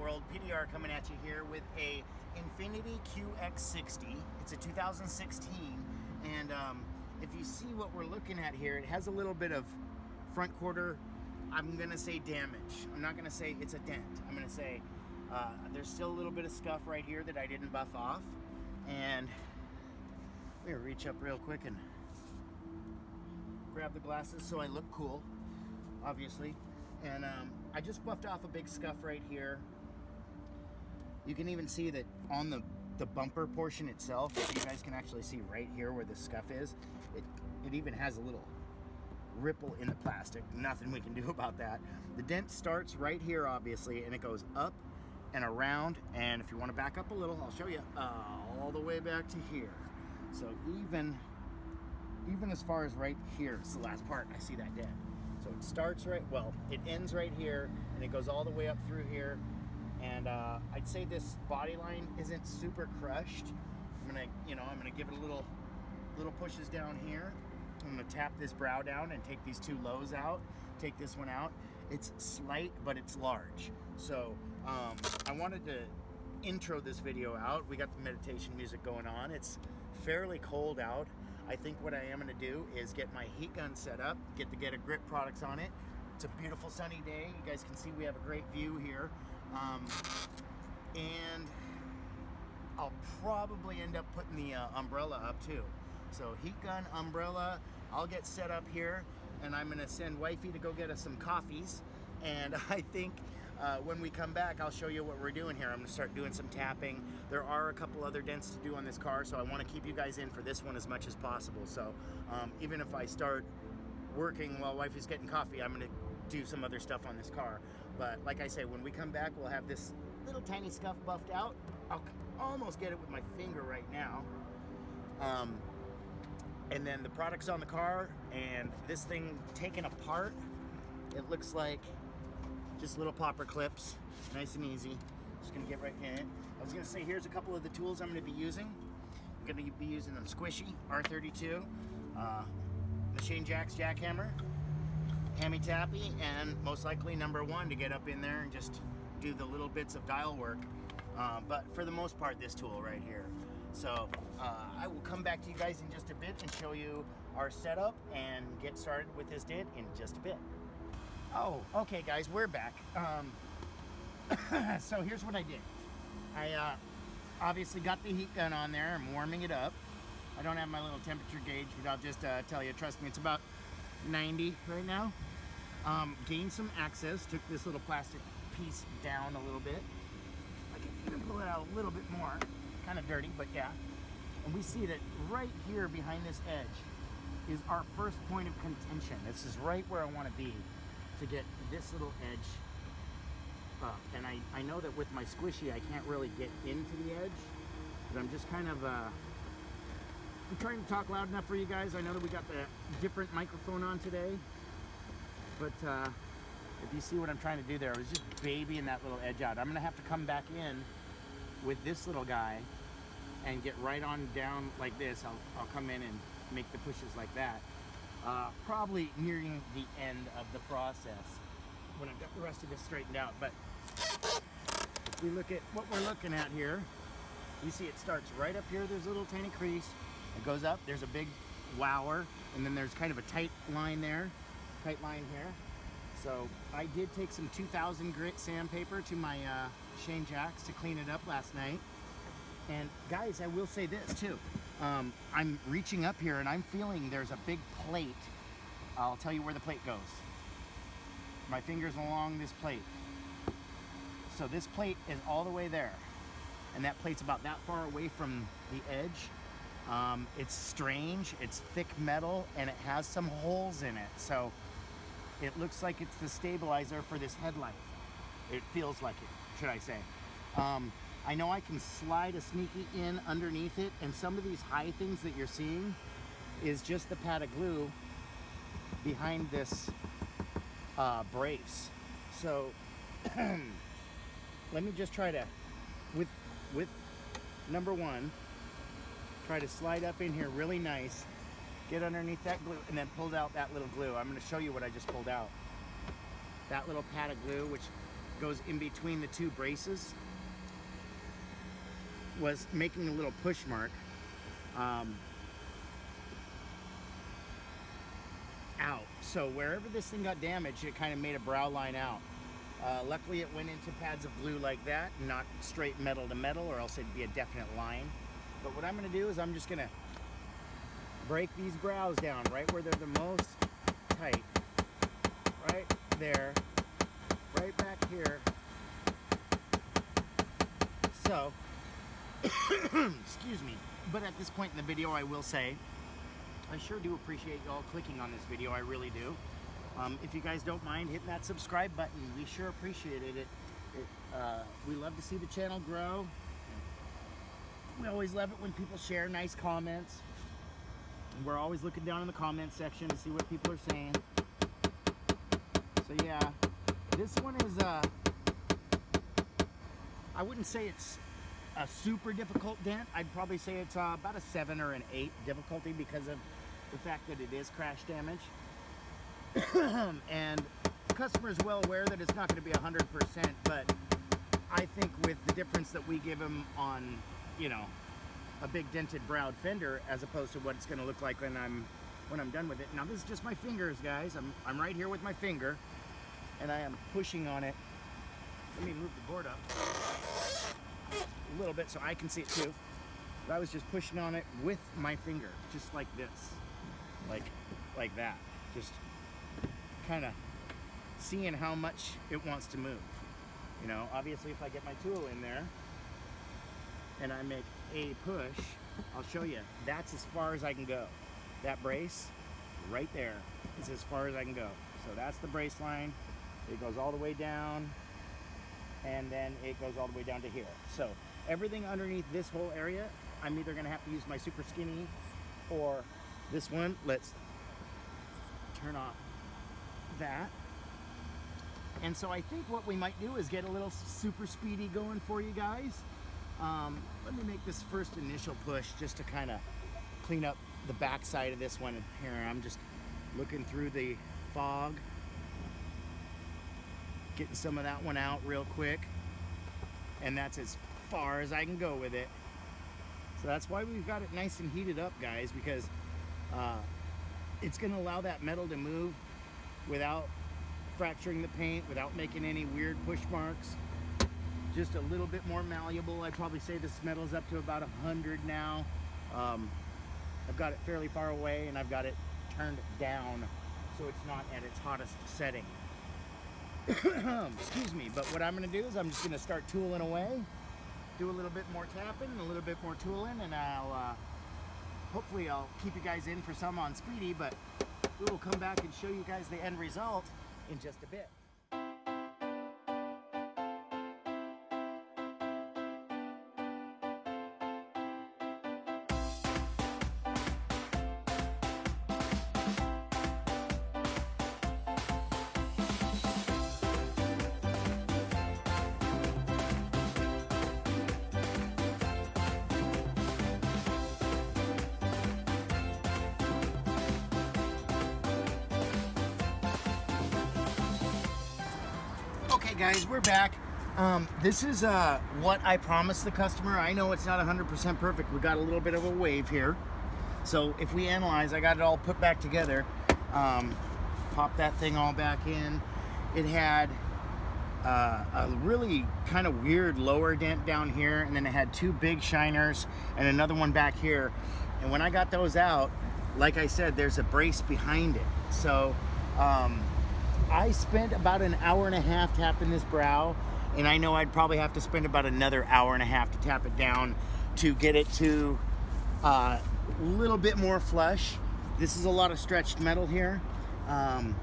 world. PDR coming at you here with a Infiniti QX60. It's a 2016, and um, if you see what we're looking at here, it has a little bit of front quarter, I'm gonna say damage. I'm not gonna say it's a dent. I'm gonna say uh, there's still a little bit of scuff right here that I didn't buff off. And we're gonna reach up real quick and grab the glasses so I look cool, obviously. And um, I just buffed off a big scuff right here. You can even see that on the, the bumper portion itself, you guys can actually see right here where the scuff is. It, it even has a little ripple in the plastic. Nothing we can do about that. The dent starts right here, obviously, and it goes up and around. And if you want to back up a little, I'll show you uh, all the way back to here. So even, even as far as right here, it's the last part, I see that dent. So it starts right, well, it ends right here and it goes all the way up through here. And uh, I'd say this body line isn't super crushed. I'm gonna, you know, I'm gonna give it a little, little pushes down here. I'm gonna tap this brow down and take these two lows out, take this one out. It's slight, but it's large. So um, I wanted to intro this video out. We got the meditation music going on. It's fairly cold out. I think what I am gonna do is get my heat gun set up, get the Get a Grip products on it. It's a beautiful sunny day. You guys can see we have a great view here. Um, and I'll probably end up putting the uh, umbrella up too. So heat gun, umbrella, I'll get set up here and I'm gonna send wifey to go get us some coffees. And I think uh, when we come back, I'll show you what we're doing here. I'm gonna start doing some tapping. There are a couple other dents to do on this car, so I wanna keep you guys in for this one as much as possible. So um, even if I start working while wifey's getting coffee, I'm gonna do some other stuff on this car. But like I say, when we come back, we'll have this little tiny scuff buffed out. I'll almost get it with my finger right now. Um, and then the products on the car and this thing taken apart it looks like just little popper clips nice and easy just gonna get right in it I was gonna say here's a couple of the tools I'm gonna be using I'm gonna be using them squishy R32 uh, machine jacks jackhammer hammy tappy and most likely number one to get up in there and just do the little bits of dial work uh, but for the most part this tool right here so uh, I will come back to you guys in just a bit and show you our setup and get started with this dent in just a bit. Oh, okay guys, we're back. Um, so here's what I did. I uh, obviously got the heat gun on there. I'm warming it up. I don't have my little temperature gauge, but I'll just uh, tell you, trust me, it's about 90 right now. Um, gained some access, took this little plastic piece down a little bit. I can even pull it out a little bit more kind of dirty, but yeah. And we see that right here behind this edge is our first point of contention. This is right where I want to be to get this little edge up. And I, I know that with my squishy, I can't really get into the edge, but I'm just kind of, uh, I'm trying to talk loud enough for you guys. I know that we got the different microphone on today, but uh, if you see what I'm trying to do there, I was just babying that little edge out. I'm gonna have to come back in with this little guy and get right on down like this, I'll, I'll come in and make the pushes like that. Uh, probably nearing the end of the process when I've got the rest of this straightened out. But if we look at what we're looking at here, you see it starts right up here. There's a little tiny crease. It goes up. There's a big wower. And then there's kind of a tight line there. Tight line here. So I did take some 2000 grit sandpaper to my uh, Shane Jacks to clean it up last night. And guys, I will say this too. Um, I'm reaching up here and I'm feeling there's a big plate. I'll tell you where the plate goes. My finger's along this plate. So this plate is all the way there. And that plate's about that far away from the edge. Um, it's strange, it's thick metal, and it has some holes in it. So it looks like it's the stabilizer for this headlight. It feels like it should I say. Um, I know I can slide a sneaky in underneath it and some of these high things that you're seeing is just the pad of glue behind this uh, brace. So let me just try to, with, with number one, try to slide up in here really nice, get underneath that glue and then pull out that little glue. I'm gonna show you what I just pulled out. That little pad of glue, which goes in between the two braces was making a little push mark. Um, out. So wherever this thing got damaged, it kind of made a brow line out. Uh, luckily it went into pads of glue like that, not straight metal to metal or else it'd be a definite line. But what I'm gonna do is I'm just gonna break these brows down right where they're the most tight. Right there, right back here. So, excuse me, but at this point in the video I will say, I sure do appreciate y'all clicking on this video, I really do. Um, if you guys don't mind hitting that subscribe button, we sure appreciate it. it, it uh, we love to see the channel grow. We always love it when people share nice comments. We're always looking down in the comment section to see what people are saying. So yeah, this one is, uh, I wouldn't say it's a super difficult dent. I'd probably say it's uh, about a seven or an eight difficulty because of the fact that it is crash damage. and the customer is well aware that it's not going to be 100%, but I think with the difference that we give them on, you know, a big dented browed fender as opposed to what it's going to look like when I'm when I'm done with it. Now this is just my fingers, guys. I'm, I'm right here with my finger and I am pushing on it. Let me move the board up a little bit so I can see it too. But I was just pushing on it with my finger, just like this, like, like that. Just kind of seeing how much it wants to move. You know, obviously if I get my tool in there and I make a push, I'll show you, that's as far as I can go. That brace right there is as far as I can go. So that's the brace line. It goes all the way down and then it goes all the way down to here. So everything underneath this whole area, I'm either gonna have to use my super skinny or this one. Let's turn off that. And so I think what we might do is get a little super speedy going for you guys. Um, let me make this first initial push just to kind of clean up the back side of this one. Here, I'm just looking through the fog, getting some of that one out real quick. And that's as far as I can go with it. So that's why we've got it nice and heated up, guys, because uh, it's gonna allow that metal to move without fracturing the paint, without making any weird push marks. Just a little bit more malleable. I'd probably say this metal's up to about 100 now. Um, I've got it fairly far away and I've got it turned down so it's not at its hottest setting. Excuse me, but what I'm gonna do is I'm just gonna start tooling away, do a little bit more tapping, a little bit more tooling, and I'll, uh, hopefully I'll keep you guys in for some on Speedy, but we will come back and show you guys the end result in just a bit. Okay guys, we're back. Um, this is uh, what I promised the customer. I know it's not 100% perfect. We got a little bit of a wave here. So if we analyze, I got it all put back together. Um, pop that thing all back in. It had uh, a really kind of weird lower dent down here and then it had two big shiners and another one back here. And when I got those out, like I said, there's a brace behind it. So um, I spent about an hour and a half tapping this brow, and I know I'd probably have to spend about another hour and a half to tap it down to get it to a uh, little bit more flush. This is a lot of stretched metal here. Um,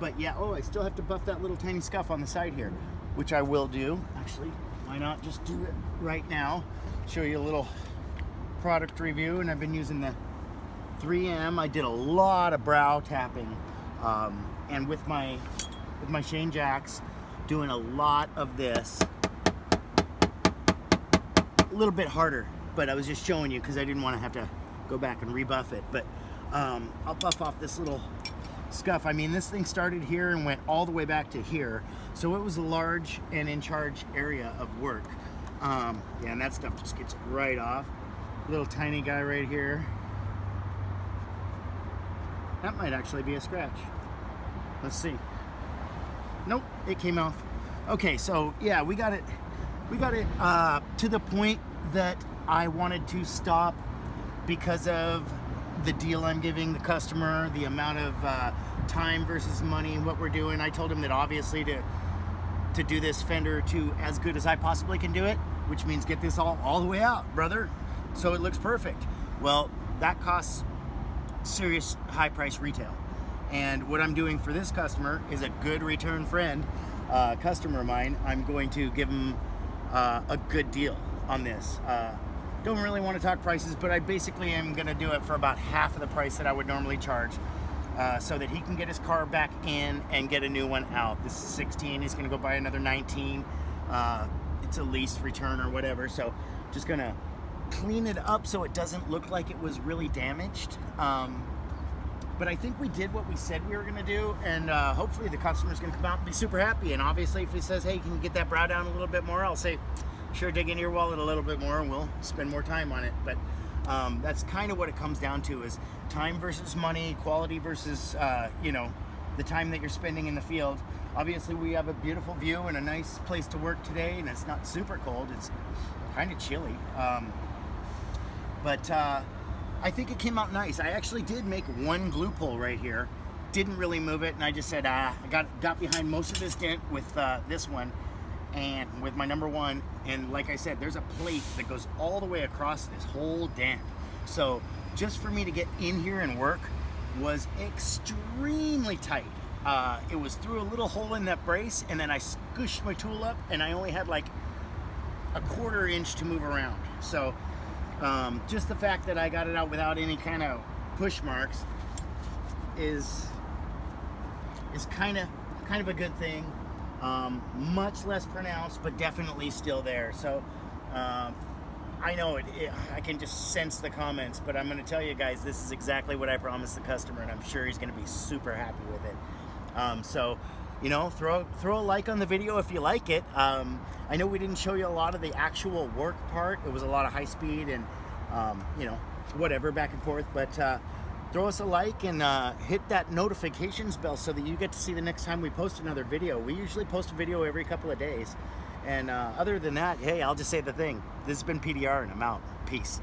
but yeah, oh, I still have to buff that little tiny scuff on the side here, which I will do. Actually, why not just do it right now? Show you a little product review, and I've been using the 3M. I did a lot of brow tapping. Um, and with my with my Shane Jacks doing a lot of this a little bit harder but I was just showing you because I didn't want to have to go back and rebuff it but um, I'll buff off this little scuff I mean this thing started here and went all the way back to here So it was a large and in charge area of work. Um, yeah, and that stuff just gets right off. Little tiny guy right here. That might actually be a scratch. Let's see. Nope, it came off. Okay, so yeah, we got it. We got it uh, to the point that I wanted to stop because of the deal I'm giving the customer, the amount of uh, time versus money, what we're doing. I told him that obviously to to do this fender to as good as I possibly can do it, which means get this all all the way out, brother, so it looks perfect. Well, that costs serious high price retail. And what I'm doing for this customer is a good return friend, uh, customer of mine. I'm going to give him uh, a good deal on this. Uh, don't really want to talk prices, but I basically am going to do it for about half of the price that I would normally charge. Uh, so that he can get his car back in and get a new one out. This is 16, he's gonna go buy another 19. Uh, it's a lease return or whatever. So just gonna clean it up so it doesn't look like it was really damaged. Um, but I think we did what we said we were gonna do and uh, hopefully the customer's gonna come out and be super happy. And obviously if he says, hey, can you get that brow down a little bit more? I'll say, sure, dig into your wallet a little bit more and we'll spend more time on it. But um, that's kind of what it comes down to is time versus money, quality versus, uh, you know, the time that you're spending in the field. Obviously we have a beautiful view and a nice place to work today and it's not super cold. It's kind of chilly. Um, but uh, I think it came out nice. I actually did make one glue pull right here. Didn't really move it and I just said, ah, I got, got behind most of this dent with uh, this one and with my number one and like I said there's a plate that goes all the way across this whole dent so just for me to get in here and work was extremely tight uh, it was through a little hole in that brace and then I scooshed my tool up and I only had like a quarter inch to move around so um, just the fact that I got it out without any kind of push marks is is kind of kind of a good thing um, much less pronounced, but definitely still there. So um, I know it, it, I can just sense the comments, but I'm going to tell you guys, this is exactly what I promised the customer, and I'm sure he's going to be super happy with it. Um, so, you know, throw throw a like on the video if you like it. Um, I know we didn't show you a lot of the actual work part. It was a lot of high speed and, um, you know, whatever back and forth, but. Uh, throw us a like and uh, hit that notifications bell so that you get to see the next time we post another video. We usually post a video every couple of days. And uh, other than that, hey, I'll just say the thing. This has been PDR and I'm out. Peace.